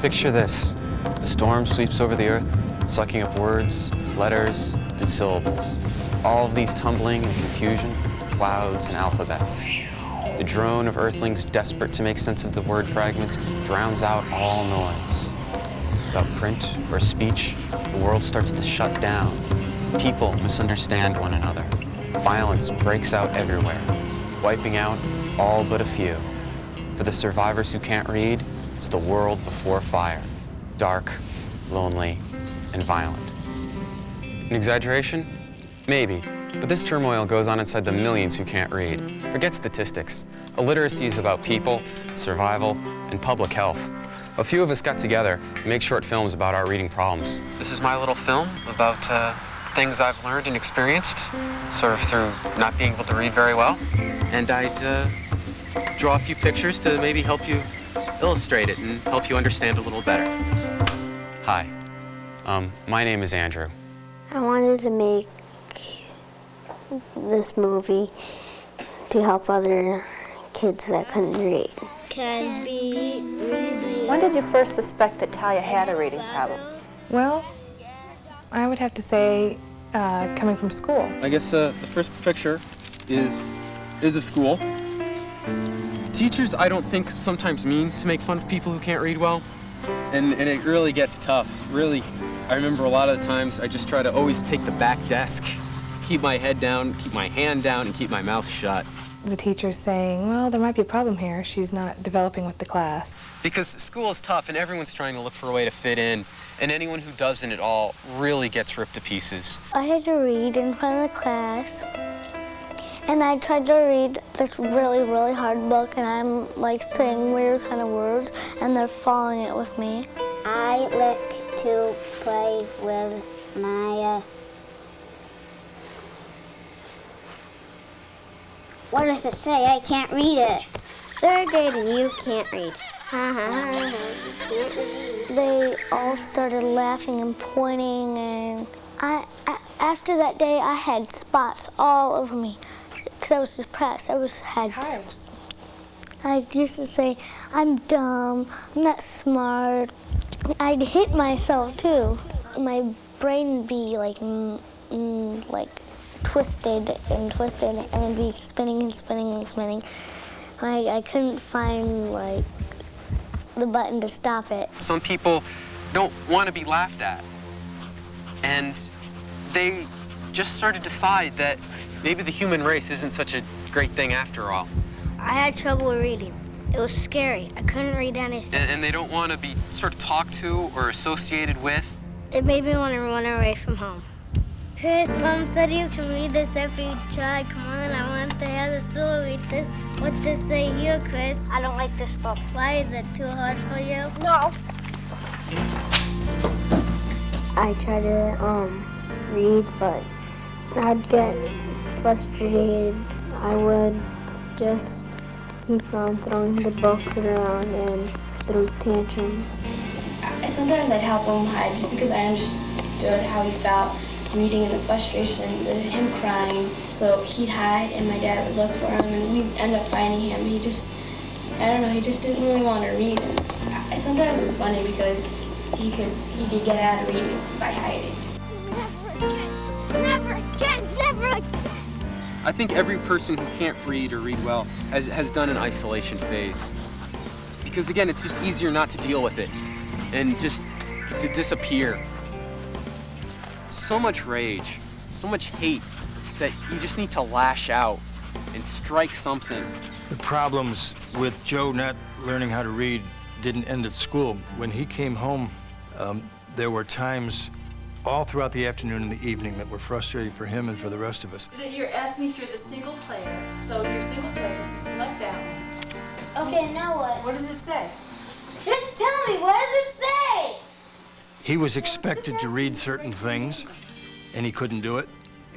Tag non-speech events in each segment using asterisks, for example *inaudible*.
Picture this. A storm sweeps over the earth, sucking up words, letters, and syllables. All of these tumbling in confusion, clouds and alphabets. The drone of earthlings desperate to make sense of the word fragments drowns out all noise. Without print or speech, the world starts to shut down. People misunderstand one another. Violence breaks out everywhere, wiping out all but a few. For the survivors who can't read, it's the world before fire. Dark, lonely, and violent. An exaggeration? Maybe. But this turmoil goes on inside the millions who can't read. Forget statistics. Illiteracy is about people, survival, and public health. A few of us got together to make short films about our reading problems. This is my little film about uh, things I've learned and experienced, sort of through not being able to read very well. And I'd uh, draw a few pictures to maybe help you illustrate it and help you understand a little better. Hi, um, my name is Andrew. I wanted to make this movie to help other kids that couldn't read. Can be really When did you first suspect that Talia had a reading problem? Well, I would have to say uh, coming from school. I guess uh, the first picture is is of school. Teachers, I don't think, sometimes mean to make fun of people who can't read well. And, and it really gets tough. Really, I remember a lot of the times I just try to always take the back desk, keep my head down, keep my hand down, and keep my mouth shut. The teacher's saying, well, there might be a problem here. She's not developing with the class. Because school is tough and everyone's trying to look for a way to fit in. And anyone who doesn't at all really gets ripped to pieces. I had to read in front of the class, and I tried to read this really, really hard book, and I'm like saying weird kind of words, and they're following it with me. I like to play with my. Uh, what does it say? I can't read it. Third grade and you can't read. They all started laughing and pointing, and I, I after that day, I had spots all over me because I was depressed. I was had. I used to say, I'm dumb, I'm not smart. I'd hit myself too. My brain would be like, mm, mm, like twisted and twisted and it'd be spinning and spinning and spinning. Like I couldn't find like the button to stop it. Some people don't want to be laughed at. And they just sort of decide that maybe the human race isn't such a great thing after all. I had trouble reading. It was scary. I couldn't read anything. And, and they don't want to be sort of talked to or associated with. It made me want to run away from home. Chris, Mom said you can read this if you try. Come on, I want to have the story. This, what does say here, Chris? I don't like this book. Why is it too hard for you? No. I try to um, read, but I'd get frustrated. I would just keep on throwing the books around and throw tantrums. Sometimes I'd help him hide just because I understood how he felt reading and the frustration, the, him crying. So he'd hide and my dad would look for him and we'd end up finding him. He just, I don't know, he just didn't really want to read. And sometimes it's funny because he could, he could get out of reading by hiding. I think every person who can't read or read well has, has done an isolation phase. Because again, it's just easier not to deal with it and just to disappear. So much rage, so much hate that you just need to lash out and strike something. The problems with Joe not learning how to read didn't end at school. When he came home, um, there were times all throughout the afternoon and the evening that were frustrating for him and for the rest of us. You're asking if you're the single player, so your single player is to select that one. Okay, now what? What does it say? Just tell me, what does it say? He was expected to read certain things, and he couldn't do it.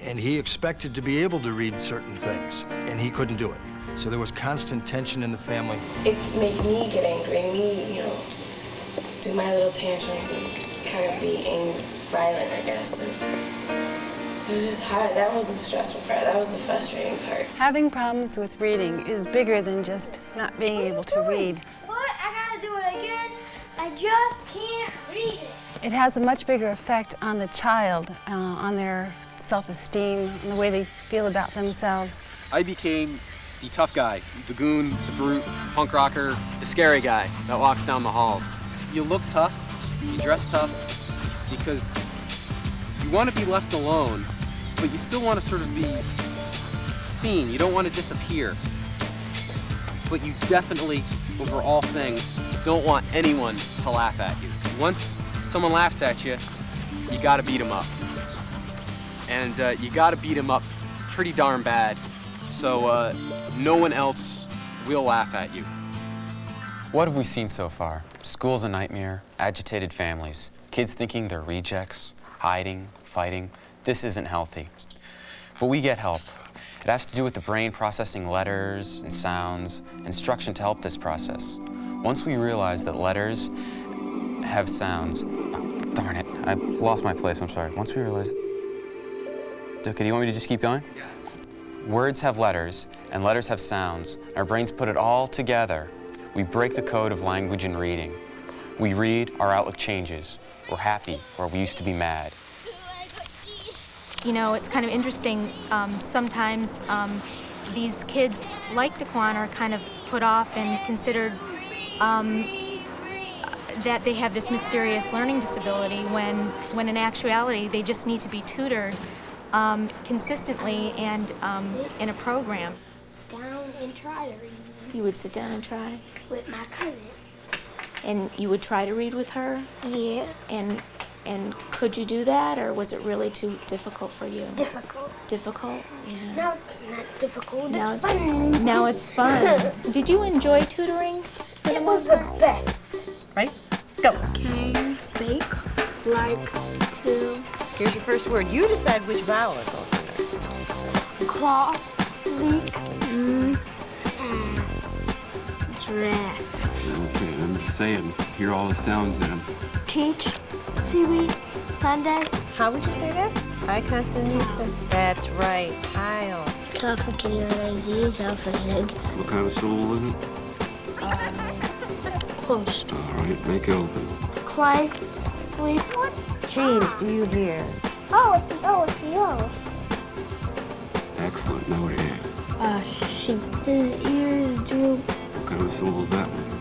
And he expected to be able to read certain things, and he couldn't do it. So there was constant tension in the family. It made me get angry, me, you know, do my little tantrums and kind of be ang- violent, I guess. And it was just hard. That was the stressful part. That was the frustrating part. Having problems with reading is bigger than just not being able to read. What? I gotta do it again? I just can't read it. It has a much bigger effect on the child, uh, on their self-esteem, and the way they feel about themselves. I became the tough guy, the goon, the brute, punk rocker, the scary guy that walks down the halls. You look tough, you dress tough, because you want to be left alone, but you still want to sort of be seen. You don't want to disappear. But you definitely, over all things, don't want anyone to laugh at you. Once someone laughs at you, you gotta beat them up. And uh, you gotta beat them up pretty darn bad so uh, no one else will laugh at you. What have we seen so far? School's a nightmare, agitated families, kids thinking they're rejects, hiding, fighting. This isn't healthy. But we get help. It has to do with the brain processing letters and sounds, instruction to help this process. Once we realize that letters have sounds, oh, darn it, I lost my place, I'm sorry. Once we realize, okay, do you want me to just keep going? Yeah. Words have letters, and letters have sounds. Our brains put it all together. We break the code of language and reading. We read, our outlook changes. We're happy, or we used to be mad. You know, it's kind of interesting. Um, sometimes um, these kids like Daquan are kind of put off and considered um, that they have this mysterious learning disability when, when in actuality they just need to be tutored um, consistently and um, in a program. Down and try to read. You would sit down and try? With my cousin. And you would try to read with her? Yeah. And and could you do that, or was it really too difficult for you? Difficult. Difficult? Yeah. No, it's not difficult. Now it's it's fun. Now it's fun. *laughs* Did you enjoy tutoring? For It the was the best. Right? Go. Can bake, like to Here's your first word. You decide which vowel it goes under. claw, leak, Okay, I'm just saying, hear all the sounds in them. teach, seaweed, Sunday, How would you say that? High consonant. That's right. Tile. complicated ideas, alphabet, What kind of syllable is it? close, All right, make it open. clay, sleep. James, do you hear? Oh, it's oh, it's yo. Excellent, now what do you have? Uh, sheep. His ears droop, What kind of that one?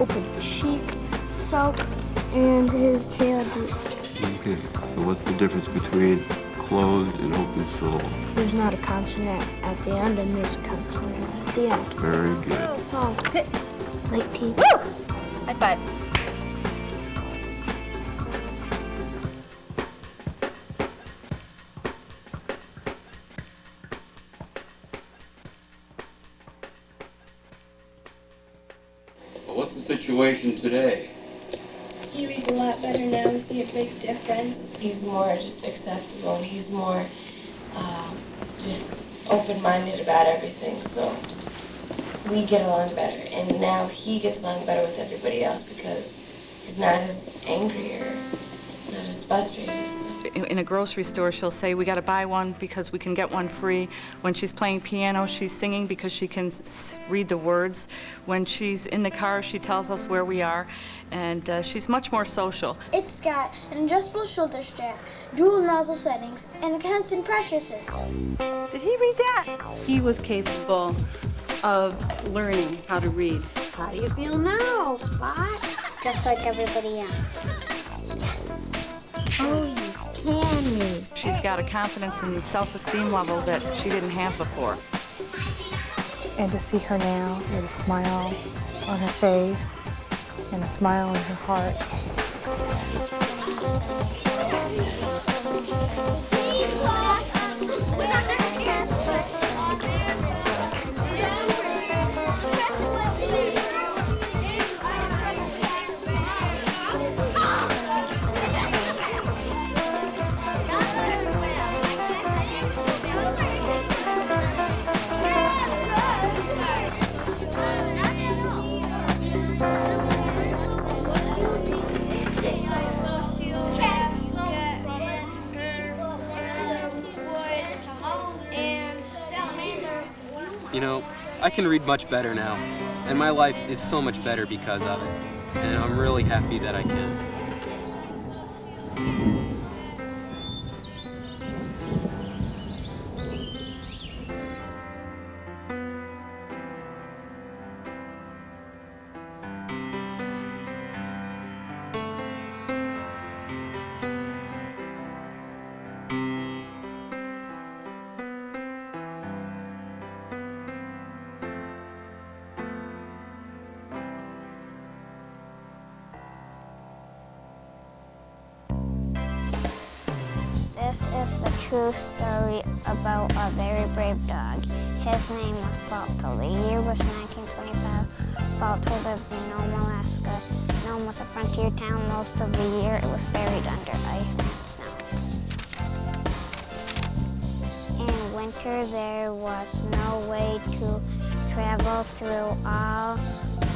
open, cheek, soak, and his tail droop. Okay, so what's the difference between closed and open syllable? There's not a consonant at the end, and there's a consonant at the end. Very good. Oh, good. Like teeth. High five. Situation today? He reads a lot better now. We see a big difference. He's more just acceptable and he's more um, just open-minded about everything. So we get along better. And now he gets along better with everybody else because he's not as angry or not as frustrated. So. in in a grocery store, she'll say, we got to buy one because we can get one free. When she's playing piano, she's singing because she can s- read the words. When she's in the car, she tells us where we are, and uh, she's much more social. It's got an adjustable shoulder strap, dual nozzle settings, and a constant pressure system. Did he read that? He was capable of learning how to read. How do you feel now, Spot? Just like everybody else. Oh, you can read. She's got a confidence and self-esteem level that she didn't have before. And to see her now with a smile on her face and a smile in her heart. I can read much better now, and my life is so much better because of it. And I'm really happy that I can. This is the true story about a very brave dog. His name was Balto. The year was 1925. Balto lived in Nome, Alaska. Nome was a frontier town most of the year. It was buried under ice and snow. In winter, there was no way to travel through all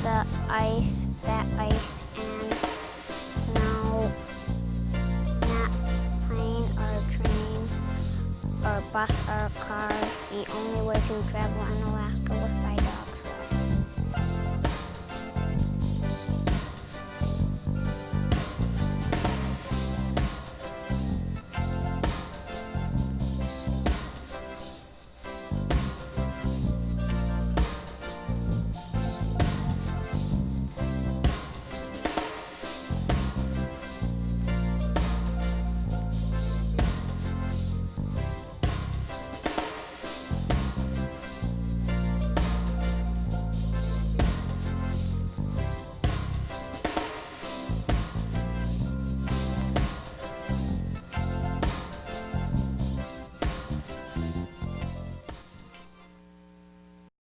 the ice, that ice bus or cars. The only way to travel in Alaska